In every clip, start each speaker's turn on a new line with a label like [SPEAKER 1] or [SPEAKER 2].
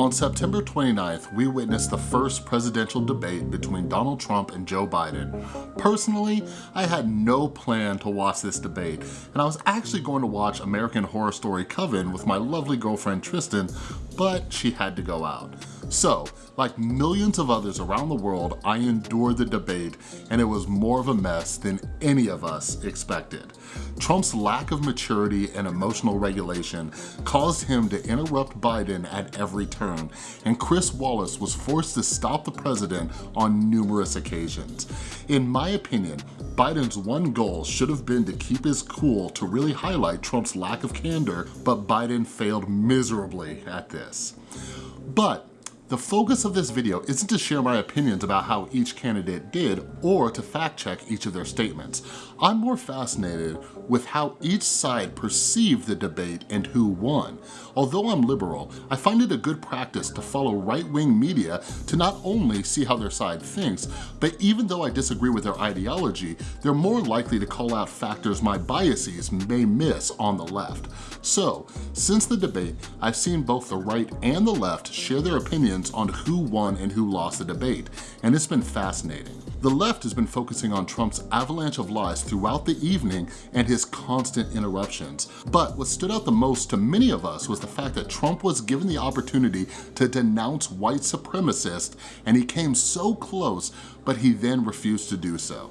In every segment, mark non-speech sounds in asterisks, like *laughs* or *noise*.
[SPEAKER 1] On September 29th, we witnessed the first presidential debate between Donald Trump and Joe Biden. Personally, I had no plan to watch this debate, and I was actually going to watch American Horror Story Coven with my lovely girlfriend Tristan, but she had to go out. So, like millions of others around the world, I endured the debate and it was more of a mess than any of us expected. Trump's lack of maturity and emotional regulation caused him to interrupt Biden at every turn, and Chris Wallace was forced to stop the president on numerous occasions. In my opinion, Biden's one goal should have been to keep his cool to really highlight Trump's lack of candor, but Biden failed miserably at this. But the focus of this video isn't to share my opinions about how each candidate did or to fact check each of their statements. I'm more fascinated with how each side perceived the debate and who won. Although I'm liberal, I find it a good practice to follow right-wing media to not only see how their side thinks, but even though I disagree with their ideology, they're more likely to call out factors my biases may miss on the left. So, since the debate, I've seen both the right and the left share their opinions on who won and who lost the debate, and it's been fascinating. The left has been focusing on Trump's avalanche of lies throughout the evening and his constant interruptions. But what stood out the most to many of us was the fact that Trump was given the opportunity to denounce white supremacists and he came so close, but he then refused to do so.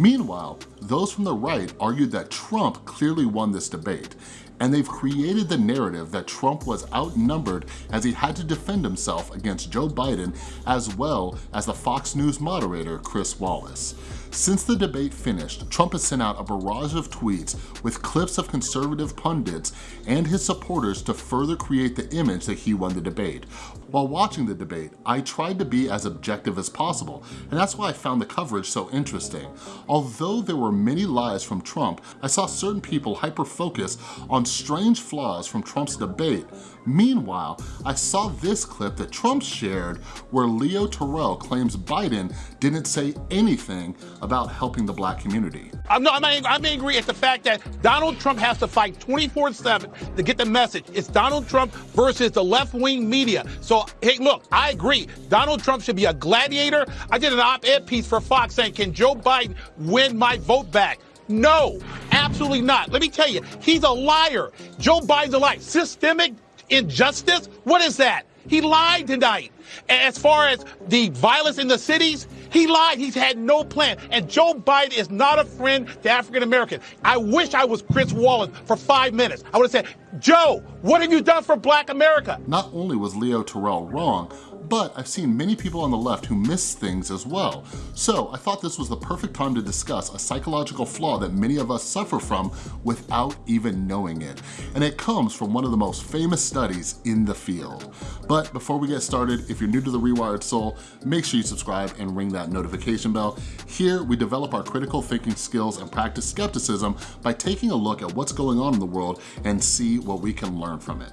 [SPEAKER 1] Meanwhile, those from the right argued that Trump clearly won this debate, and they've created the narrative that Trump was outnumbered as he had to defend himself against Joe Biden as well as the Fox News moderator Chris Wallace. Since the debate finished, Trump has sent out a barrage of tweets with clips of conservative pundits and his supporters to further create the image that he won the debate. While watching the debate, I tried to be as objective as possible, and that's why I found the coverage so interesting. Although there were many lies from Trump, I saw certain people hyper-focus on strange flaws from Trump's debate. Meanwhile, I saw this clip that Trump shared where Leo Terrell claims Biden didn't say anything about helping the black community.
[SPEAKER 2] I'm, not, I'm, I'm angry at the fact that Donald Trump has to fight 24-7 to get the message. It's Donald Trump versus the left-wing media. So, hey, look, I agree. Donald Trump should be a gladiator. I did an op-ed piece for Fox saying, can Joe Biden win my vote back? No, absolutely not. Let me tell you, he's a liar. Joe Biden's a liar. Systemic injustice? What is that? He lied tonight. As far as the violence in the cities, he lied. He's had no plan. And Joe Biden is not a friend to African Americans. I wish I was Chris Wallace for five minutes. I would have said, Joe, what have you done for black America?
[SPEAKER 1] Not only was Leo Terrell wrong, but I've seen many people on the left who miss things as well. So I thought this was the perfect time to discuss a psychological flaw that many of us suffer from without even knowing it. And it comes from one of the most famous studies in the field. But before we get started, if you're new to The Rewired Soul, make sure you subscribe and ring that notification bell. Here, we develop our critical thinking skills and practice skepticism by taking a look at what's going on in the world and see what we can learn from it.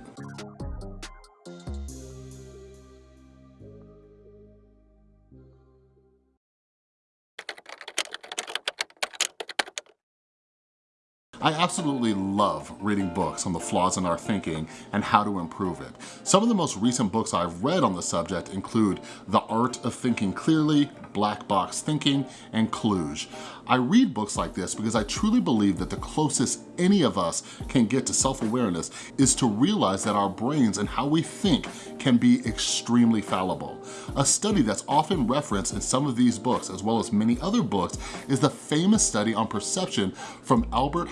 [SPEAKER 1] I absolutely love reading books on the flaws in our thinking and how to improve it. Some of the most recent books I've read on the subject include The Art of Thinking Clearly, Black Box Thinking, and Kluge. I read books like this because I truly believe that the closest any of us can get to self-awareness is to realize that our brains and how we think can be extremely fallible. A study that's often referenced in some of these books, as well as many other books, is the famous study on perception from Albert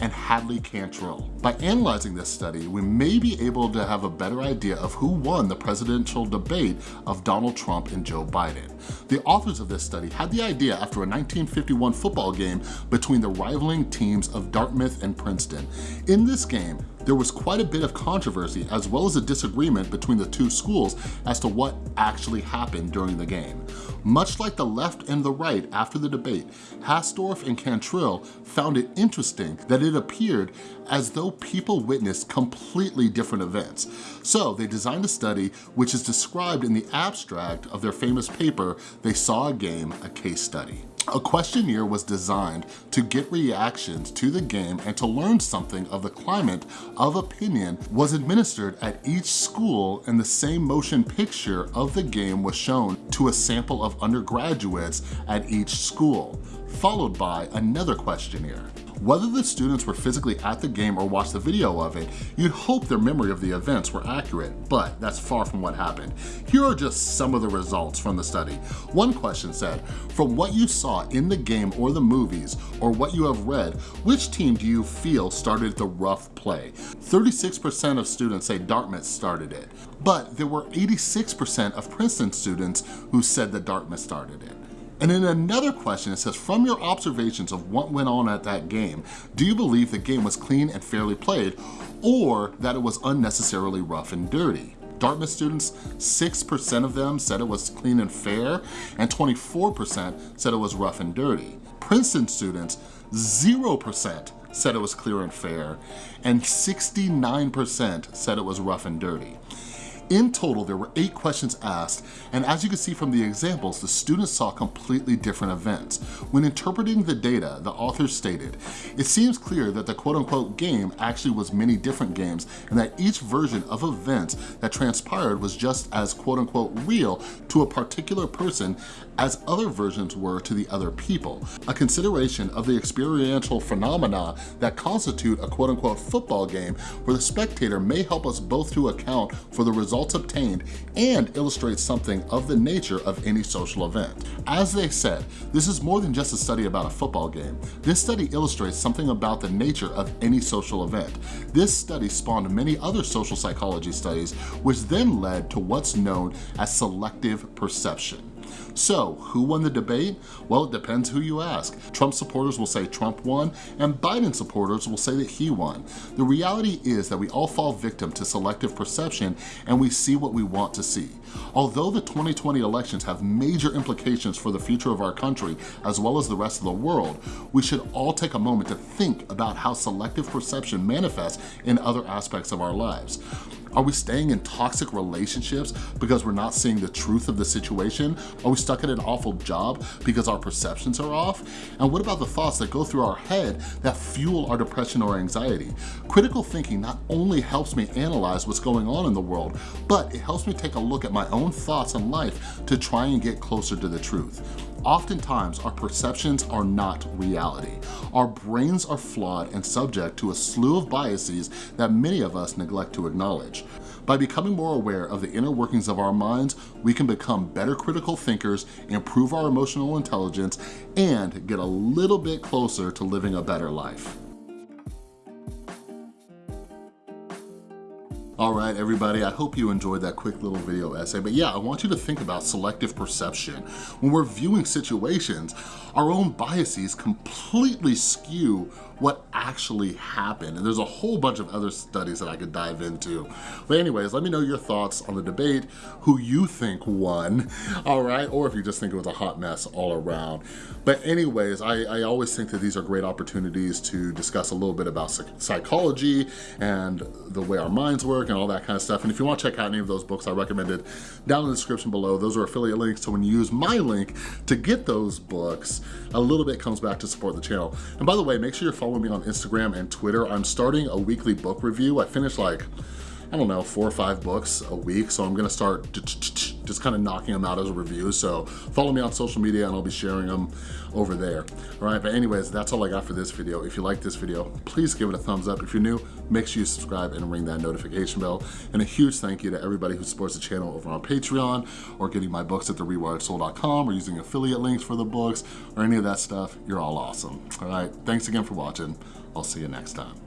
[SPEAKER 1] And Hadley Cantril. By analyzing this study, we may be able to have a better idea of who won the presidential debate of Donald Trump and Joe Biden. The authors of this study had the idea after a 1951 football game between the rivaling teams of Dartmouth and Princeton. In this game, there was quite a bit of controversy as well as a disagreement between the two schools as to what actually happened during the game. Much like the left and the right after the debate, Hastorf and Cantril found it interesting that it appeared as though people witnessed completely different events. So they designed a study which is described in the abstract of their famous paper, They Saw a Game, a Case Study. A questionnaire was designed to get reactions to the game and to learn something of the climate of opinion was administered at each school and the same motion picture of the game was shown to a sample of undergraduates at each school, followed by another questionnaire. Whether the students were physically at the game or watched the video of it, you'd hope their memory of the events were accurate, but that's far from what happened. Here are just some of the results from the study. One question said, from what you saw in the game or the movies, or what you have read, which team do you feel started the rough play? 36% of students say Dartmouth started it, but there were 86% of Princeton students who said that Dartmouth started it. And in another question, it says, from your observations of what went on at that game, do you believe the game was clean and fairly played, or that it was unnecessarily rough and dirty? Dartmouth students, 6% of them said it was clean and fair, and 24% said it was rough and dirty. Princeton students, 0% said it was clear and fair, and 69% said it was rough and dirty. In total, there were eight questions asked, and as you can see from the examples, the students saw completely different events. When interpreting the data, the authors stated, it seems clear that the quote-unquote game actually was many different games and that each version of events that transpired was just as quote-unquote real to a particular person as other versions were to the other people. A consideration of the experiential phenomena that constitute a quote-unquote football game where the spectator may help us both to account for the results results obtained and illustrates something of the nature of any social event. As they said, this is more than just a study about a football game. This study illustrates something about the nature of any social event. This study spawned many other social psychology studies, which then led to what's known as selective perception. So, who won the debate? Well, it depends who you ask. Trump supporters will say Trump won, and Biden supporters will say that he won. The reality is that we all fall victim to selective perception and we see what we want to see. Although the 2020 elections have major implications for the future of our country as well as the rest of the world, we should all take a moment to think about how selective perception manifests in other aspects of our lives. Are we staying in toxic relationships because we're not seeing the truth of the situation? Are we stuck at an awful job because our perceptions are off? And what about the thoughts that go through our head that fuel our depression or anxiety? Critical thinking not only helps me analyze what's going on in the world, but it helps me take a look at my own thoughts and life to try and get closer to the truth. Oftentimes, our perceptions are not reality. Our brains are flawed and subject to a slew of biases that many of us neglect to acknowledge. By becoming more aware of the inner workings of our minds, we can become better critical thinkers, improve our emotional intelligence, and get a little bit closer to living a better life. All right, everybody, I hope you enjoyed that quick little video essay. But yeah, I want you to think about selective perception. When we're viewing situations, our own biases completely skew what actually happened. And there's a whole bunch of other studies that I could dive into. But anyways, let me know your thoughts on the debate, who you think won, *laughs* all right? Or if you just think it was a hot mess all around. But anyways, I, I always think that these are great opportunities to discuss a little bit about psychology and the way our minds work and all that kind of stuff. And if you wanna check out any of those books I recommended down in the description below, those are affiliate links. So when you use my link to get those books, a little bit comes back to support the channel. And by the way, make sure you're following me on Instagram and Twitter. I'm starting a weekly book review. I finished like, I don't know, four or five books a week. So I'm gonna start just kind of knocking them out as a review. So follow me on social media and I'll be sharing them over there. All right, but anyways, that's all I got for this video. If you like this video, please give it a thumbs up. If you're new, make sure you subscribe and ring that notification bell. And a huge thank you to everybody who supports the channel over on Patreon or getting my books at therewiredsoul.com or using affiliate links for the books or any of that stuff. You're all awesome. All right, thanks again for watching. I'll see you next time.